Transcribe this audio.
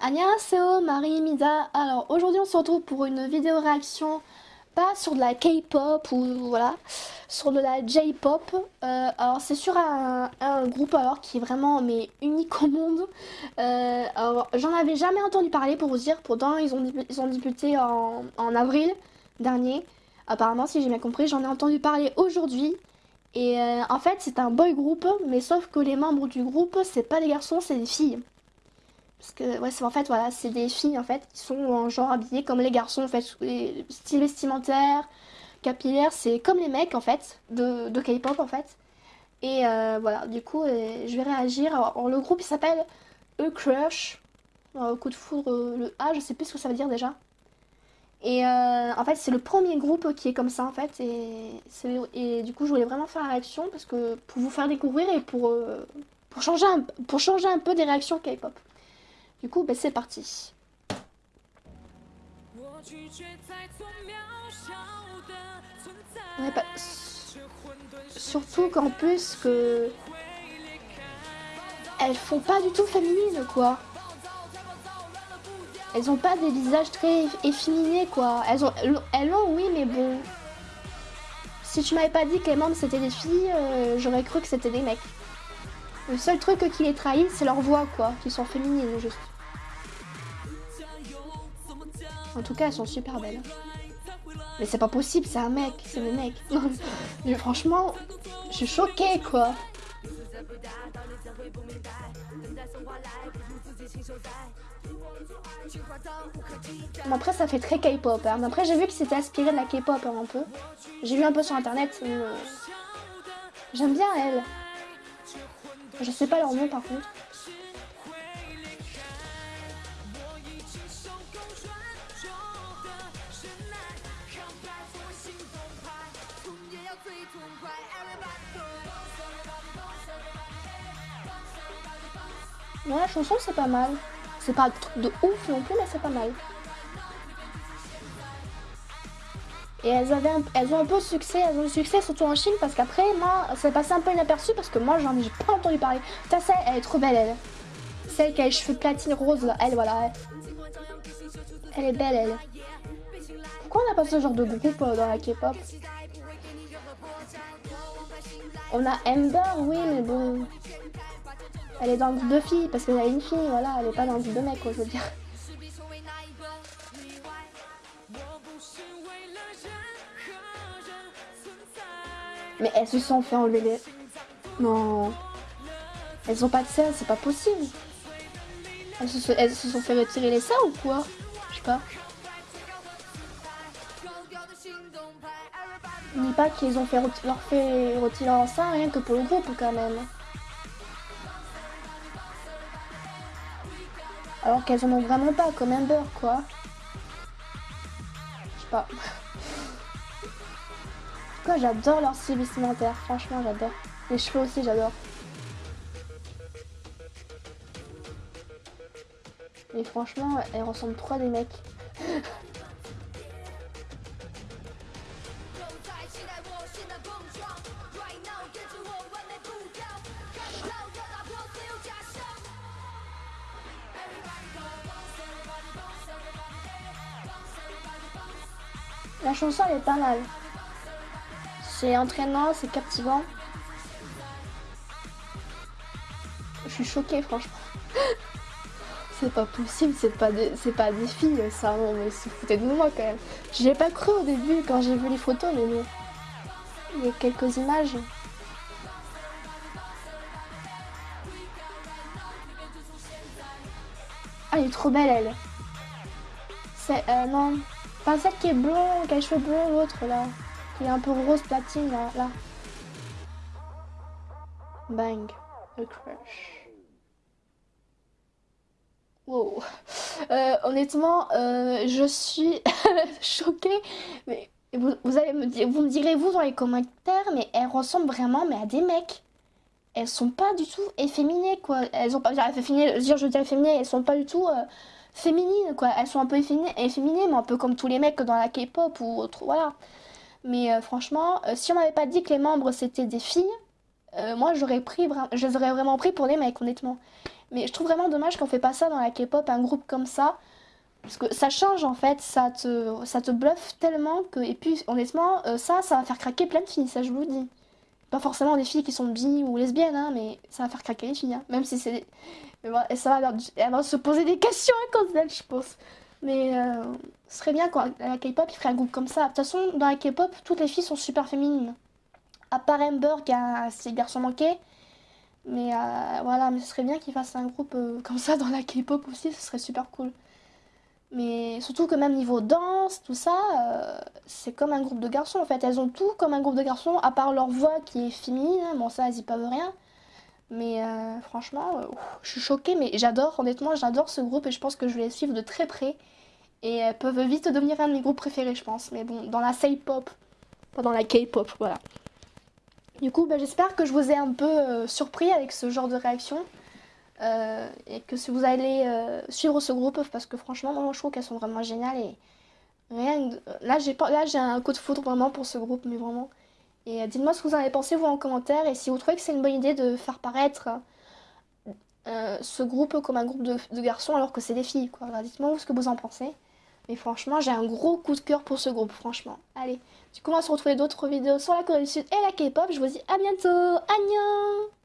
annyeonghaseyo, Marie Mida. Alors aujourd'hui on se retrouve pour une vidéo réaction, pas sur de la K-pop ou voilà, sur de la J-pop. Euh, alors c'est sur un, groupe alors qui est vraiment mais unique au monde. Euh, alors j'en avais jamais entendu parler pour vous dire, pourtant ils ont, ils ont débuté en, en avril dernier. Apparemment si j'ai bien compris, j'en ai entendu parler aujourd'hui. Et euh, en fait c'est un boy group, mais sauf que les membres du groupe c'est pas des garçons, c'est des filles. Parce que, ouais, c'est en fait, voilà, c'est des filles, en fait, qui sont en genre habillées comme les garçons, en fait, style vestimentaire, capillaire, c'est comme les mecs, en fait, de, de K-pop, en fait. Et euh, voilà, du coup, euh, je vais réagir. Alors, le groupe, il s'appelle E-Crush. coup de foudre, euh, le A, je sais plus ce que ça veut dire déjà. Et en fait, c'est le premier groupe qui est comme ça, en fait. Et, et du coup, je voulais vraiment faire la réaction parce que pour vous faire découvrir et pour, pour, changer, un, pour changer un peu des réactions K-pop. Du coup, ben, c'est parti. Surtout qu'en plus que... Elles font pas du tout féminines, quoi. Elles ont pas des visages très efféminés, quoi. Elles ont, elles ont oui, mais bon. Si tu m'avais pas dit que les membres c'était des filles, euh, j'aurais cru que c'était des mecs. Le seul truc qui les trahit, c'est leur voix, quoi, qui sont féminines, juste. En tout cas, elles sont super belles. Mais c'est pas possible, c'est un mec, c'est des mecs. Mais franchement, je suis choquée, quoi. après, ça fait très K-pop. Hein. Après, j'ai vu que c'était inspiré de la K-pop hein, un peu. J'ai vu un peu sur internet. Euh, j'aime bien elle. Je sais pas leur nom par contre. Ouais, la chanson c'est pas mal. C'est pas de ouf non plus, mais c'est pas mal. Et elles, ont un peu de succès, elles ont du succès surtout en Chine parce qu'après, moi, ça passé un peu inaperçu parce que moi, j'en ai pas entendu parler. Putain, celle, elle est trop belle, elle. Celle qui a les cheveux platine rose. Elle, voilà. Elle, est belle, elle. Pourquoi on n'a pas ce genre de groupe euh, dans la K-pop? On a Ember, oui, mais bon. Elle est dans le groupe de filles parce qu'elle a une fille, voilà. Elle est pas dans le groupe de mecs, je veux dire. Mais elles se sont fait enlever les... Non. Elles ont pas de sel, c'est pas possible. Elles se, sont fait retirer les seins ou quoi? Je sais pas. Dis pas qu'ils ont fait leur fait retirer leur sein rien que pour le groupe quand même. Alors qu'elles en ont vraiment pas, comme un beurre quoi. Je sais pas. Quoi, j'adore leur style vestimentaire, franchement j'adore. Les cheveux aussi j'adore. Mais franchement, elles ressemblent trop à des mecs. La chanson elle est pas mal. C'est entraînant, c'est captivant. Je suis choquée franchement. c'est pas possible, c'est pas, des, pas des filles ça, mais c'est foutait de moi quand même. J'ai pas cru au début quand j'ai vu les photos mais bon. Il y a quelques images. Ah elle est trop belle elle. C'est euh, non. Pas celle qui est blonde, qui a les cheveux blonds, l'autre là. Qui est un peu rose platine là. là. Bang. A crush. Wow. Euh, honnêtement, euh, je suis choquée. Vous, allez me dire, vous me direz vous dans les commentaires, mais elles ressemblent vraiment à des mecs. Elles sont pas du tout efféminées quoi. Elles ont pas je dis efféminées, elles sont pas du tout euh, féminines, quoi. Elles sont un peu efféminées, mais un peu comme tous les mecs dans la K-pop ou autre, voilà. Mais euh, franchement, euh, si on m'avait pas dit que les membres c'était des filles, euh, moi j'aurais pris, je les aurais vraiment pris pour des mecs, honnêtement. Mais je trouve vraiment dommage qu'on fait pas ça dans la K-pop, un groupe comme ça. Parce que ça change en fait, ça te, ça te bluffe tellement que... Et puis honnêtement, ça, ça va faire craquer plein de filles, ça je vous le dis. Pas forcément des filles qui sont bi ou lesbiennes, hein, mais ça va faire craquer les filles. Hein. Même si c'est... Et ça va, va se poser des questions à cause d'elle, je pense. Mais euh, ce serait bien quand la K-pop, il ferait un groupe comme ça. De toute façon, dans la K-pop, toutes les filles sont super féminines. À part Amber, qui a ses garçons manqués. Mais euh, voilà, mais ce serait bien qu'ils fassent un groupe euh, comme ça dans la K-pop aussi, ce serait super cool. Mais surtout que même niveau danse, tout ça, c'est comme un groupe de garçons en fait. Elles ont tout comme un groupe de garçons, à part leur voix qui est féminine. Hein. Bon, ça, elles y peuvent rien. Mais franchement, je suis choquée, mais j'adore, honnêtement, j'adore ce groupe et je pense que je vais les suivre de très près. Et elles peuvent vite devenir un de mes groupes préférés, je pense. Mais bon, dans la K-pop, pas dans la K-pop, voilà. Du coup, bah, j'espère que je vous ai un peu euh, surpris avec ce genre de réaction. Euh, et que si vous allez euh, suivre ce groupe, parce que franchement, moi je trouve qu'elles sont vraiment géniales. Et rien Là, j'ai un coup de foudre vraiment pour ce groupe, mais vraiment. Et dites-moi ce que vous en avez pensé, vous, en commentaire. Et si vous trouvez que c'est une bonne idée de faire paraître ce groupe comme un groupe de, garçons alors que c'est des filles, quoi. Dites-moi ce que vous en pensez. Mais franchement, j'ai un gros coup de cœur pour ce groupe, franchement. Allez, du coup, on va se retrouver d'autres vidéos sur la Corée du Sud et la K-pop. Je vous dis à bientôt. Annyeong